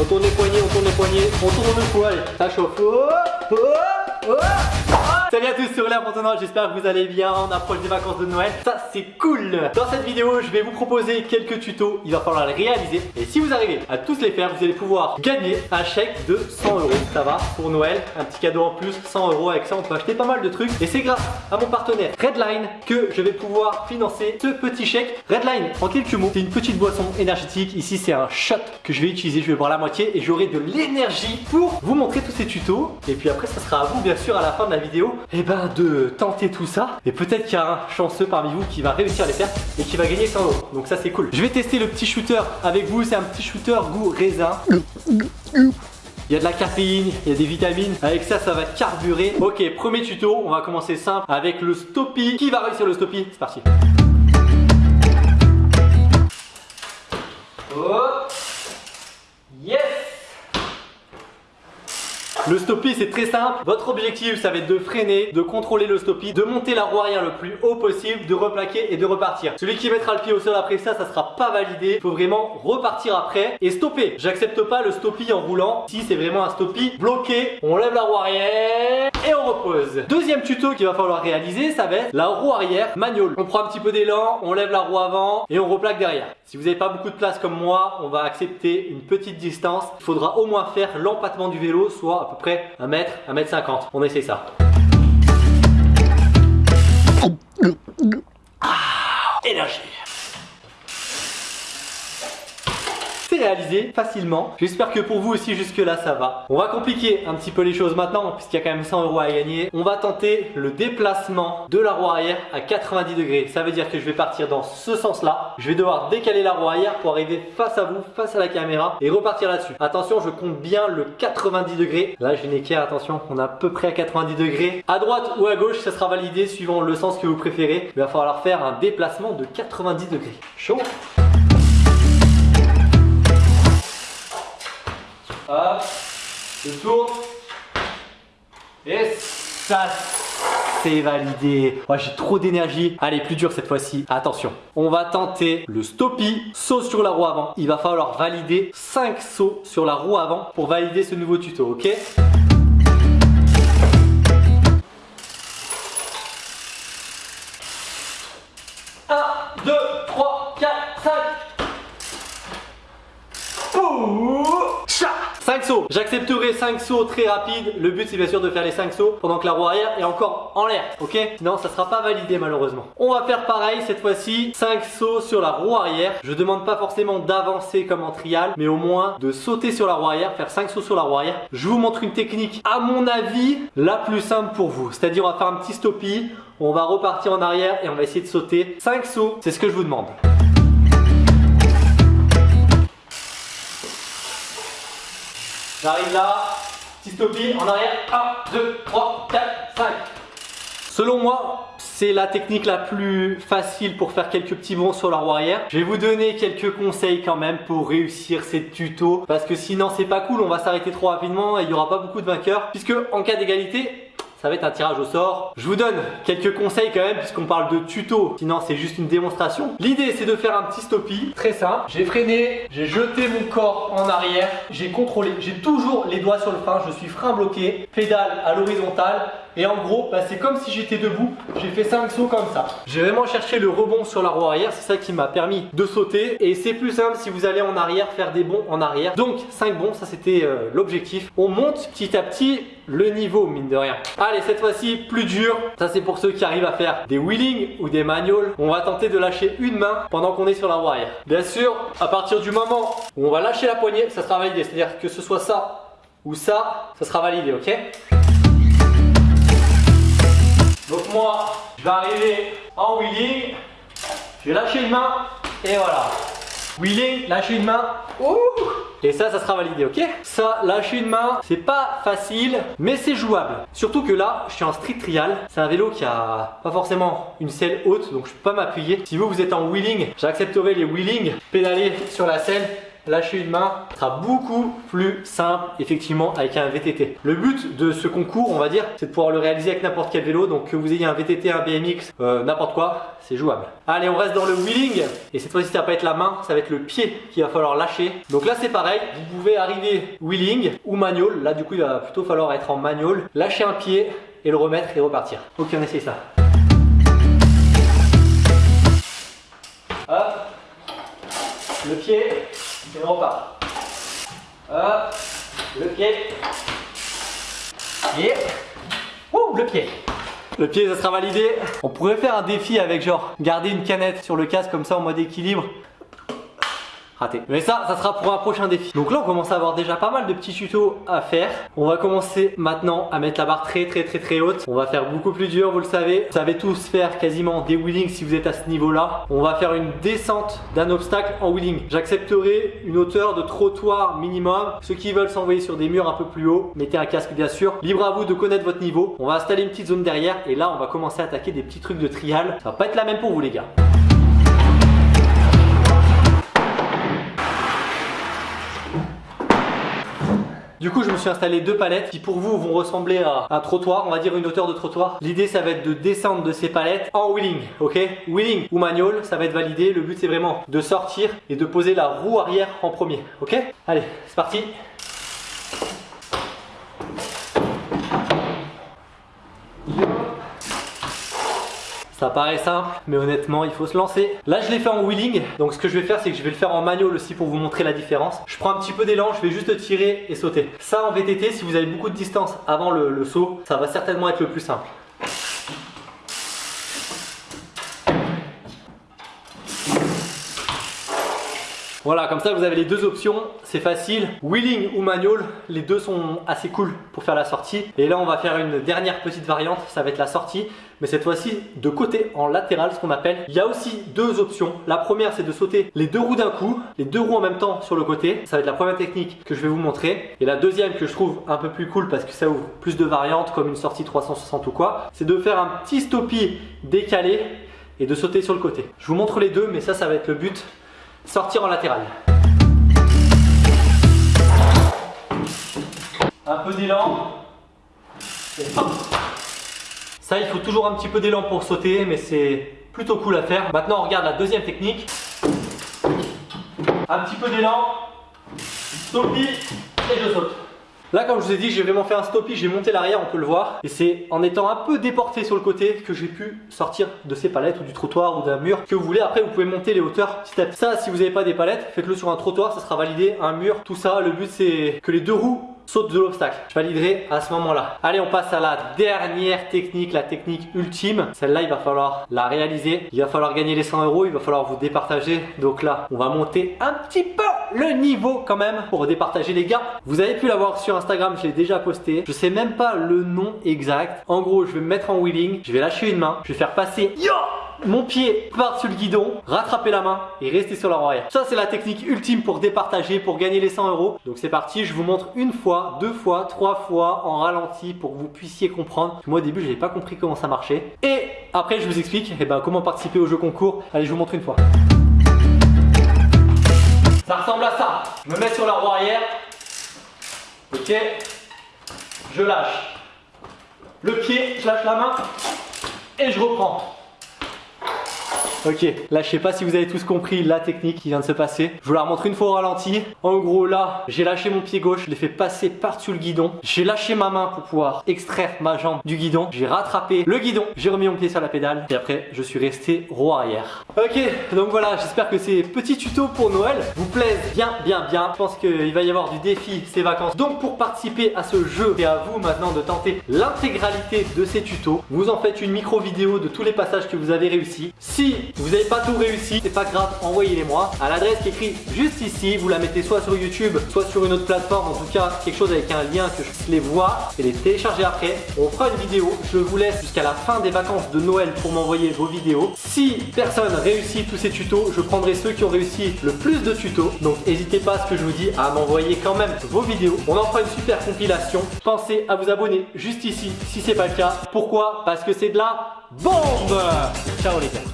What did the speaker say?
On tourne les poignets, on tourne les poignets, on tourne le allez, ça chauffe. Oh. Salut à tous, c'est Aurélien Fontenoy, j'espère que vous allez bien, on approche des vacances de Noël, ça c'est cool. Dans cette vidéo, je vais vous proposer quelques tutos, il va falloir les réaliser. Et si vous arrivez à tous les faire, vous allez pouvoir gagner un chèque de 100 euros, ça va, pour Noël, un petit cadeau en plus, 100 euros, avec ça on peut acheter pas mal de trucs. Et c'est grâce à mon partenaire Redline que je vais pouvoir financer ce petit chèque. Redline, en quelques mots, c'est une petite boisson énergétique, ici c'est un shot que je vais utiliser, je vais boire la moitié et j'aurai de l'énergie pour vous montrer tous ces tutos. Et puis après ça sera à vous bien sûr à la fin de la vidéo et eh ben de tenter tout ça. Et peut-être qu'il y a un chanceux parmi vous qui va réussir à les faire et qui va gagner 100 euros. Donc ça c'est cool. Je vais tester le petit shooter avec vous. C'est un petit shooter goût raisin. Il y a de la caféine, il y a des vitamines. Avec ça, ça va carburer. Ok, premier tuto. On va commencer simple avec le Stoppy. Qui va réussir le Stoppy C'est parti. Le stoppie c'est très simple. Votre objectif ça va être de freiner, de contrôler le stoppie, de monter la roue arrière le plus haut possible, de replaquer et de repartir. Celui qui mettra le pied au sol après ça, ça sera pas validé. Il faut vraiment repartir après et stopper. J'accepte pas le stoppie en roulant. Si c'est vraiment un stoppie bloqué, on lève la roue arrière et on repose. Deuxième tuto qu'il va falloir réaliser, ça va être la roue arrière manual. On prend un petit peu d'élan, on lève la roue avant et on replaque derrière. Si vous n'avez pas beaucoup de place comme moi, on va accepter une petite distance. Il faudra au moins faire l'empattement du vélo, soit à peu près 1 mètre, 1 mètre 50. On essaie ça. Facilement. J'espère que pour vous aussi jusque là ça va. On va compliquer un petit peu les choses maintenant puisqu'il y a quand même 100 euros à gagner. On va tenter le déplacement de la roue arrière à 90 degrés. Ça veut dire que je vais partir dans ce sens là. Je vais devoir décaler la roue arrière pour arriver face à vous, face à la caméra et repartir là-dessus. Attention, je compte bien le 90 degrés. Là, je n'ai qu'à attention, on est à peu près à 90 degrés. À droite ou à gauche, ça sera validé suivant le sens que vous préférez. Il va falloir faire un déplacement de 90 degrés. Chaud? Hop, je tourne. Et ça, c'est validé. Oh, J'ai trop d'énergie. Allez, plus dur cette fois-ci. Attention, on va tenter le stoppie, saut sur la roue avant. Il va falloir valider 5 sauts sur la roue avant pour valider ce nouveau tuto, ok? J'accepterai 5 sauts très rapides. Le but c'est bien sûr de faire les 5 sauts pendant que la roue arrière est encore en l'air. Ok? Non, ça sera pas validé malheureusement. On va faire pareil cette fois-ci. 5 sauts sur la roue arrière. Je demande pas forcément d'avancer comme en trial, mais au moins de sauter sur la roue arrière, faire 5 sauts sur la roue arrière. Je vous montre une technique à mon avis la plus simple pour vous. C'est-à-dire on va faire un petit stoppie, on va repartir en arrière et on va essayer de sauter 5 sauts. C'est ce que je vous demande. J'arrive là, petit stoppie en arrière, 1, 2, 3, 4, 5. Selon moi, c'est la technique la plus facile pour faire quelques petits bons sur la roue arrière. Je vais vous donner quelques conseils quand même pour réussir ces tutos parce que sinon c'est pas cool, on va s'arrêter trop rapidement et il n'y aura pas beaucoup de vainqueurs puisque en cas d'égalité, ça va être un tirage au sort. Je vous donne quelques conseils quand même puisqu'on parle de tuto, sinon c'est juste une démonstration. L'idée c'est de faire un petit stoppie, très simple. J'ai freiné, j'ai jeté mon corps en arrière, j'ai contrôlé, j'ai toujours les doigts sur le frein, je suis frein bloqué, pédale à l'horizontale et en gros, bah, c'est comme si j'étais debout. J'ai fait 5 sauts comme ça. J'ai vraiment cherché le rebond sur la roue arrière. C'est ça qui m'a permis de sauter. Et c'est plus simple si vous allez en arrière, faire des bonds en arrière. Donc 5 bonds, ça c'était euh, l'objectif. On monte petit à petit le niveau, mine de rien. Allez, cette fois-ci, plus dur. Ça c'est pour ceux qui arrivent à faire des wheelings ou des manuals. On va tenter de lâcher une main pendant qu'on est sur la roue arrière. Bien sûr, à partir du moment où on va lâcher la poignée, ça sera validé. C'est-à-dire que ce soit ça ou ça, ça sera validé, ok? Donc moi, je vais arriver en wheeling, je vais lâcher une main et voilà. Wheeling, lâcher une main, ouh et ça, ça sera validé, ok? Ça, lâcher une main, c'est pas facile, mais c'est jouable. Surtout que là, je suis en street trial. C'est un vélo qui a pas forcément une selle haute, donc je peux pas m'appuyer. Si vous, vous êtes en wheeling, j'accepterai les wheeling, pédaler sur la selle lâcher une main sera beaucoup plus simple effectivement avec un VTT. Le but de ce concours, on va dire, c'est de pouvoir le réaliser avec n'importe quel vélo. Donc que vous ayez un VTT, un BMX, euh, n'importe quoi, c'est jouable. Allez, on reste dans le wheeling. Et cette fois-ci, ça va pas être la main, ça va être le pied qu'il va falloir lâcher. Donc là, c'est pareil. Vous pouvez arriver wheeling ou manual. Là, du coup, il va plutôt falloir être en manual. Lâcher un pied et le remettre et repartir. Ok, on essaye ça. Hop. Le pied et on repart. Hop. Le pied. Et. Ouh, le pied. Le pied, ça sera validé. On pourrait faire un défi avec genre garder une canette sur le casque comme ça en mode équilibre raté. Mais ça, ça sera pour un prochain défi. Donc là, on commence à avoir déjà pas mal de petits tutos à faire. On va commencer maintenant à mettre la barre très très très très haute. On va faire beaucoup plus dur, vous le savez. Vous savez tous faire quasiment des wheelings si vous êtes à ce niveau-là. On va faire une descente d'un obstacle en wheeling. J'accepterai une hauteur de trottoir minimum. Ceux qui veulent s'envoyer sur des murs un peu plus hauts, mettez un casque bien sûr. Libre à vous de connaître votre niveau. On va installer une petite zone derrière et là, on va commencer à attaquer des petits trucs de trial. Ça va pas être la même pour vous les gars. Du coup, je me suis installé deux palettes qui pour vous vont ressembler à un trottoir, on va dire une hauteur de trottoir. L'idée, ça va être de descendre de ces palettes en wheeling, ok? Wheeling ou manual, ça va être validé. Le but, c'est vraiment de sortir et de poser la roue arrière en premier, ok? Allez, c'est parti Ça paraît simple, mais honnêtement, il faut se lancer. Là, je l'ai fait en wheeling. Donc, ce que je vais faire, c'est que je vais le faire en manual aussi pour vous montrer la différence. Je prends un petit peu d'élan, je vais juste tirer et sauter. Ça, en VTT, si vous avez beaucoup de distance avant le, saut, ça va certainement être le plus simple. Voilà, comme ça vous avez les deux options, c'est facile. Wheeling ou manual, les deux sont assez cool pour faire la sortie. Et là on va faire une dernière petite variante, ça va être la sortie, mais cette fois-ci de côté en latéral, ce qu'on appelle. Il y a aussi deux options. La première c'est de sauter les deux roues d'un coup, les deux roues en même temps sur le côté. Ça va être la première technique que je vais vous montrer. Et la deuxième que je trouve un peu plus cool parce que ça ouvre plus de variantes comme une sortie 360 ou quoi, c'est de faire un petit stoppie décalé et de sauter sur le côté. Je vous montre les deux, mais ça, ça va être le but sortir en latéral. Un peu d'élan. Ça, il faut toujours un petit peu d'élan pour sauter, mais c'est plutôt cool à faire. Maintenant, on regarde la deuxième technique. Un petit peu d'élan, stoppie et je saute. Là, comme je vous ai dit, j'ai vraiment fait un stoppie, j'ai monté l'arrière, on peut le voir. Et c'est en étant un peu déporté sur le côté que j'ai pu sortir de ces palettes ou du trottoir ou d'un mur que vous voulez. Après, vous pouvez monter les hauteurs petit à. Ça, si vous n'avez pas des palettes, faites-le sur un trottoir, ça sera validé, un mur, tout ça. Le but, c'est que les deux roues saute de l'obstacle. Je validerai à ce moment-là. Allez, on passe à la dernière technique, la technique ultime. Celle-là, il va falloir la réaliser. Il va falloir gagner les 100 euros. Il va falloir vous départager. Donc là, on va monter un petit peu le niveau quand même pour départager les gars. Vous avez pu l'avoir sur Instagram, je l'ai déjà posté. Je sais même pas le nom exact. En gros, je vais me mettre en wheeling. Je vais lâcher une main. Je vais faire passer Yo mon pied part-dessus le guidon, rattraper la main et rester sur la roue arrière. Ça, c'est la technique ultime pour départager, pour gagner les 100 euros. Donc c'est parti, je vous montre une fois, deux fois, trois fois en ralenti pour que vous puissiez comprendre. Moi au début, je n'avais pas compris comment ça marchait. Et après, je vous explique eh ben, comment participer au jeu concours. Allez, je vous montre une fois. Ça ressemble à ça. Je me mets sur la roue arrière. Ok. Je lâche. Le pied, je lâche la main et je reprends. Ok, là je sais pas si vous avez tous compris la technique qui vient de se passer. Je vous la remontre une fois au ralenti. En gros là, j'ai lâché mon pied gauche, je l'ai fait passer par-dessus le guidon. J'ai lâché ma main pour pouvoir extraire ma jambe du guidon. J'ai rattrapé le guidon, j'ai remis mon pied sur la pédale et après je suis resté roue arrière. Ok, donc voilà, j'espère que ces petits tutos pour Noël vous plaisent bien, bien, bien. Je pense qu'il va y avoir du défi ces vacances. Donc pour participer à ce jeu, c'est à vous maintenant de tenter l'intégralité de ces tutos. Vous en faites une micro vidéo de tous les passages que vous avez réussi. Si vous n'avez pas tout réussi, c'est pas grave, envoyez-les moi à l'adresse qui est écrite juste ici. Vous la mettez soit sur YouTube, soit sur une autre plateforme. En tout cas, quelque chose avec un lien que je puisse les voir et les télécharger après. On fera une vidéo. Je vous laisse jusqu'à la fin des vacances de Noël pour m'envoyer vos vidéos. Si personne réussit tous ces tutos, je prendrai ceux qui ont réussi le plus de tutos. Donc n'hésitez pas, ce que je vous dis, à m'envoyer quand même vos vidéos. On en fera une super compilation. Pensez à vous abonner juste ici si c'est pas le cas. Pourquoi? Parce que c'est de la bombe Ciao les gars